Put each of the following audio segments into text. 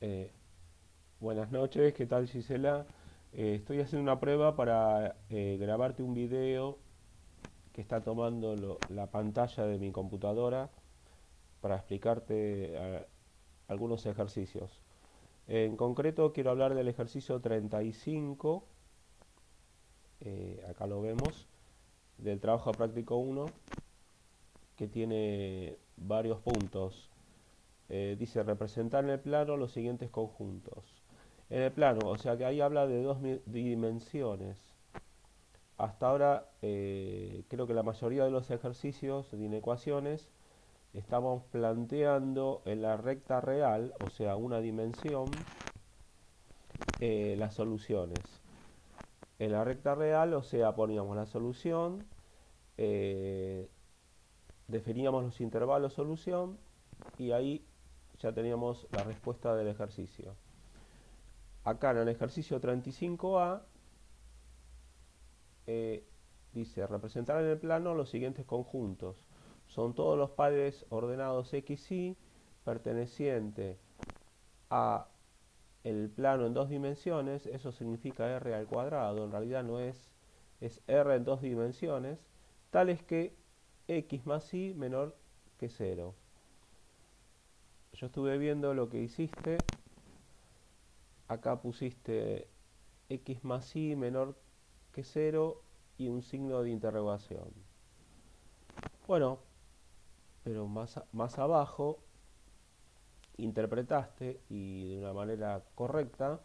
Eh, buenas noches, ¿qué tal Gisela? Eh, estoy haciendo una prueba para eh, grabarte un video que está tomando la pantalla de mi computadora para explicarte algunos ejercicios. En concreto quiero hablar del ejercicio 35, eh, acá lo vemos, del trabajo práctico 1, que tiene varios puntos. Eh, dice representar en el plano los siguientes conjuntos. En el plano, o sea que ahí habla de dos dimensiones. Hasta ahora eh, creo que la mayoría de los ejercicios de inecuaciones estamos planteando en la recta real, o sea una dimensión, eh, las soluciones. En la recta real, o sea, poníamos la solución, definíamos los intervalos solución y ahí ya teníamos la respuesta del ejercicio. Acá en el ejercicio 35A eh, dice representar en el plano los siguientes conjuntos. Son todos los pares ordenados X y perteneciente a el plano en dos dimensiones, eso significa r al cuadrado, en realidad no es, es r en dos dimensiones, tales que x más y menor que 0. Yo estuve viendo lo que hiciste, acá pusiste x más y menor que 0 y un signo de interrogación. Bueno, pero más, más abajo interpretaste y de una manera correcta,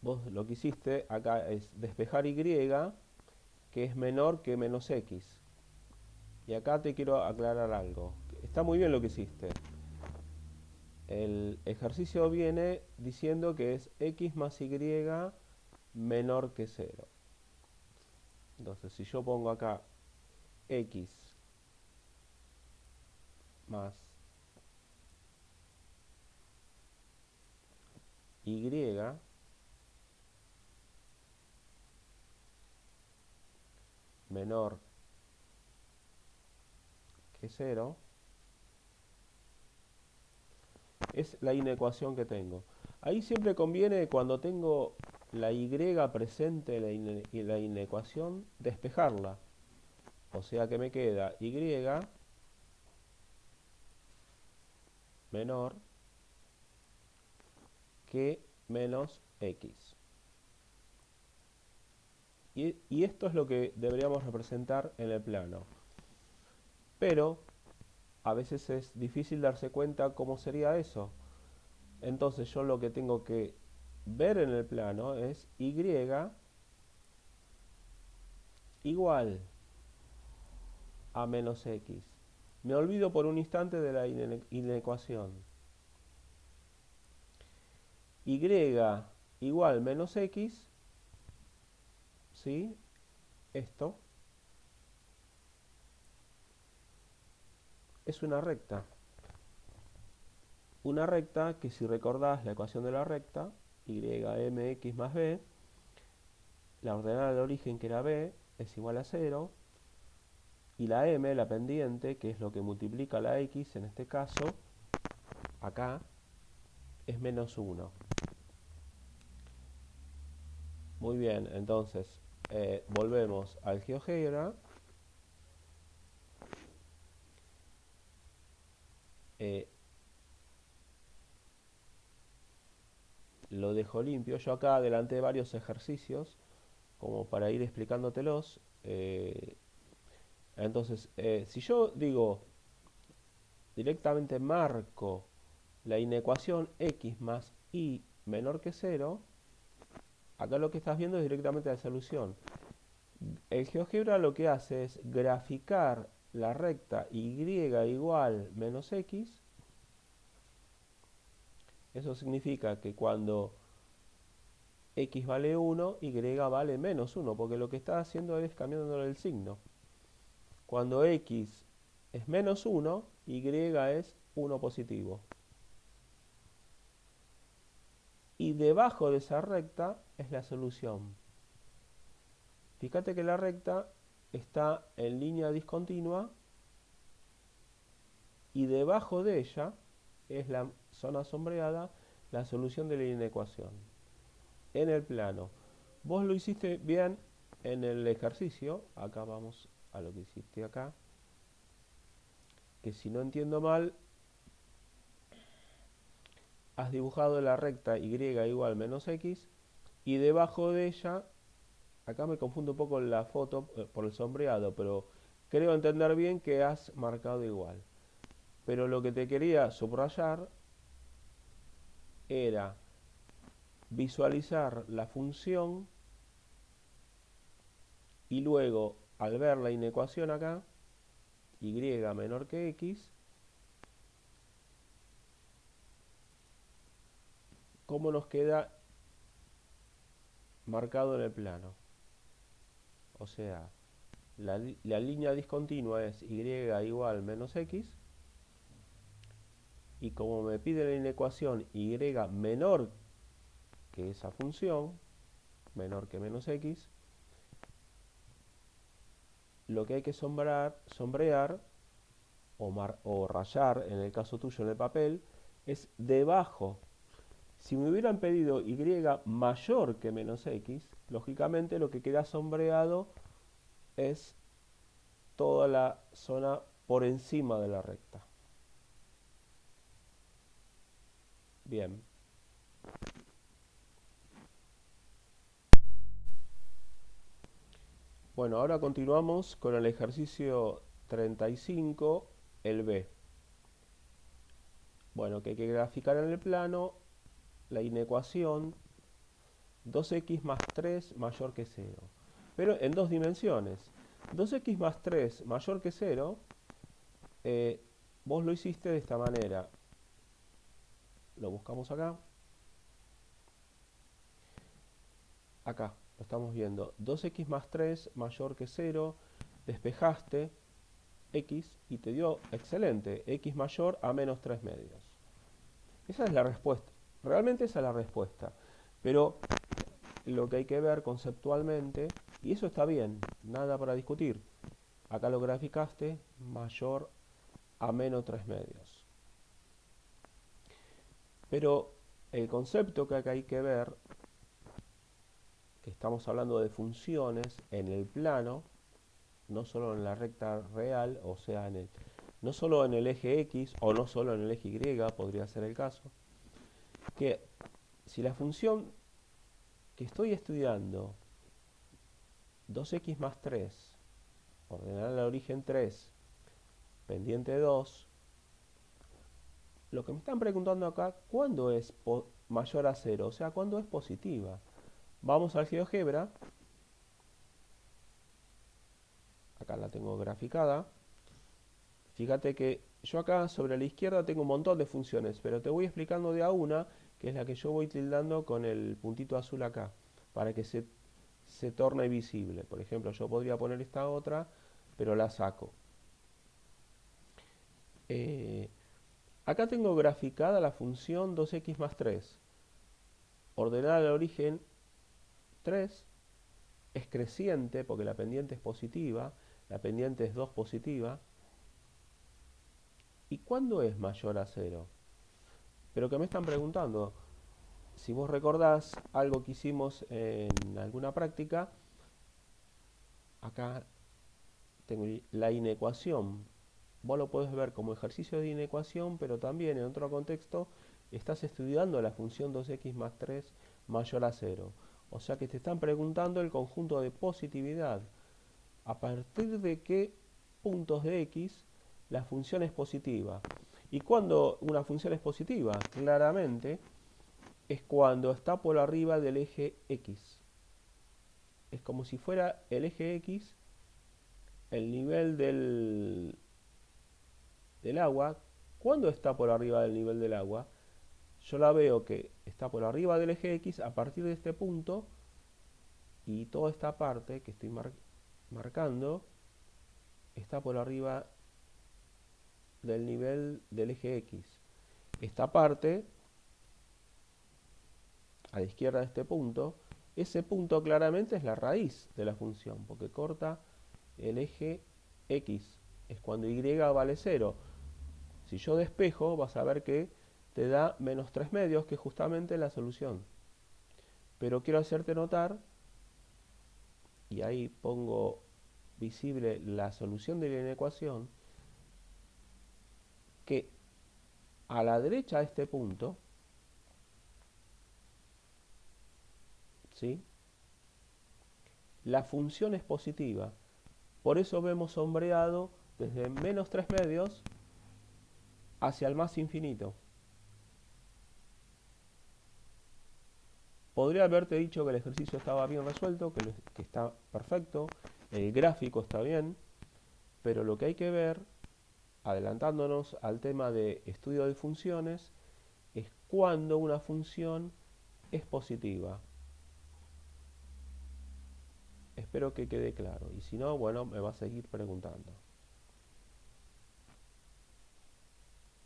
vos lo que hiciste acá es despejar y, que es menor que menos x. Y acá te quiero aclarar algo. Está muy bien lo que hiciste. El ejercicio viene diciendo que es x más y menor que 0. Entonces, si yo pongo acá x más y menor que 0 es la inecuación que tengo. Ahí siempre conviene cuando tengo la y presente en la, la inecuación despejarla. O sea que me queda y menor que menos x. Y, y esto es lo que deberíamos representar en el plano. Pero a veces es difícil darse cuenta cómo sería eso. Entonces yo lo que tengo que ver en el plano es y igual a menos x. Me olvido por un instante de la ine- inecuación. y igual menos x, ¿sí? Esto es una recta. Una recta que si recordás la ecuación de la recta, ymx más b, la ordenada de origen que era b es igual a 0, y la m, la pendiente, que es lo que multiplica la x en este caso, acá, es menos 1. Muy bien, entonces eh, volvemos al GeoGebra. Eh, lo dejo limpio. Yo acá adelanté varios ejercicios como para ir explicándotelos. eh, entonces, eh, si yo digo directamente marco la inecuación x más y menor que 0, acá lo que estás viendo es directamente la solución. El GeoGebra lo que hace es graficar la recta y igual menos x. Eso significa que cuando x vale 1, y vale menos 1, porque lo que está haciendo es cambiándole el signo. Cuando x es menos 1, y es 1 positivo. Y debajo de esa recta es la solución. Fíjate que la recta está en línea discontinua y debajo de ella es la zona sombreada, la solución de la inecuación. En el plano. Vos lo hiciste bien en el ejercicio. Acá vamos a lo que hiciste acá. Que si no entiendo mal, has dibujado la recta y igual menos x y debajo de ella, acá me confundo un poco la foto eh, por el sombreado, pero creo entender bien que has marcado igual. Pero lo que te quería subrayar era visualizar la función y luego al ver la inecuación acá, y menor que x, cómo nos queda marcado en el plano. O sea, la, la línea discontinua es y igual menos x, y como me pide la inecuación y menor que esa función, menor que menos x, lo que hay que sombrar, sombrear o, o rayar, en el caso tuyo en el papel, es debajo. Si me hubieran pedido y mayor que menos x, lógicamente lo que queda sombreado es toda la zona por encima de la recta. Bien. Bueno, ahora continuamos con el ejercicio 35, el B. Bueno, que hay que graficar en el plano la inecuación 2x más 3 mayor que 0. Pero en dos dimensiones. 2x más 3 mayor que 0, eh, vos lo hiciste de esta manera lo buscamos acá. Acá, lo estamos viendo. 2x más 3 mayor que 0, despejaste x y te dio excelente, x mayor a menos 3 medios. Esa es la respuesta. Realmente esa es la respuesta. Pero lo que hay que ver conceptualmente, y eso está bien, nada para discutir. Acá lo graficaste mayor a menos 3 medios. Pero el concepto que acá hay que ver, que estamos hablando de funciones en el plano, no solo en la recta real, o sea, en el, no solo en el eje X o no solo en el eje Y, podría ser el caso, que si la función que estoy estudiando, 2x más 3, ordenar al origen 3, pendiente 2, lo que me están preguntando acá, ¿cuándo es mayor a cero? O sea, ¿cuándo es positiva? Vamos al GeoGebra. Acá la tengo graficada. Fíjate que yo acá sobre la izquierda tengo un montón de funciones, pero te voy explicando de a una, que es la que yo voy tildando con el puntito azul acá, para que se, se torne visible. Por ejemplo, yo podría poner esta otra, pero la saco. Eh, Acá tengo graficada la función 2x más 3. Ordenada al origen 3 es creciente porque la pendiente es positiva, la pendiente es 2 positiva. ¿Y cuándo es mayor a 0? Pero que me están preguntando, si vos recordás algo que hicimos en alguna práctica, acá tengo la inecuación vos lo podés ver como ejercicio de inecuación, pero también en otro contexto estás estudiando la función 2x más 3 mayor a 0. O sea que te están preguntando el conjunto de positividad. A partir de qué puntos de x la función es positiva. Y cuando una función es positiva, claramente, es cuando está por arriba del eje x. Es como si fuera el eje x el nivel del, del agua, cuando está por arriba del nivel del agua, yo la veo que está por arriba del eje X a partir de este punto y toda esta parte que estoy marcando está por arriba del nivel del eje X. Esta parte, a la izquierda de este punto, ese punto claramente es la raíz de la función, porque corta el eje X. Es cuando Y vale 0. Si yo despejo, vas a ver que te da menos 3 medios, que es justamente la solución. Pero quiero hacerte notar, y ahí pongo visible la solución de la ecuación, que a la derecha de este punto, ¿sí? la función es positiva. Por eso vemos sombreado desde menos 3 medios hacia el más infinito. Podría haberte dicho que el ejercicio estaba bien resuelto, que, que está perfecto, el gráfico está bien, pero lo que hay que ver, adelantándonos al tema de estudio de funciones, es cuando una función es positiva. Espero que quede claro. Y si no, bueno, me va a seguir preguntando.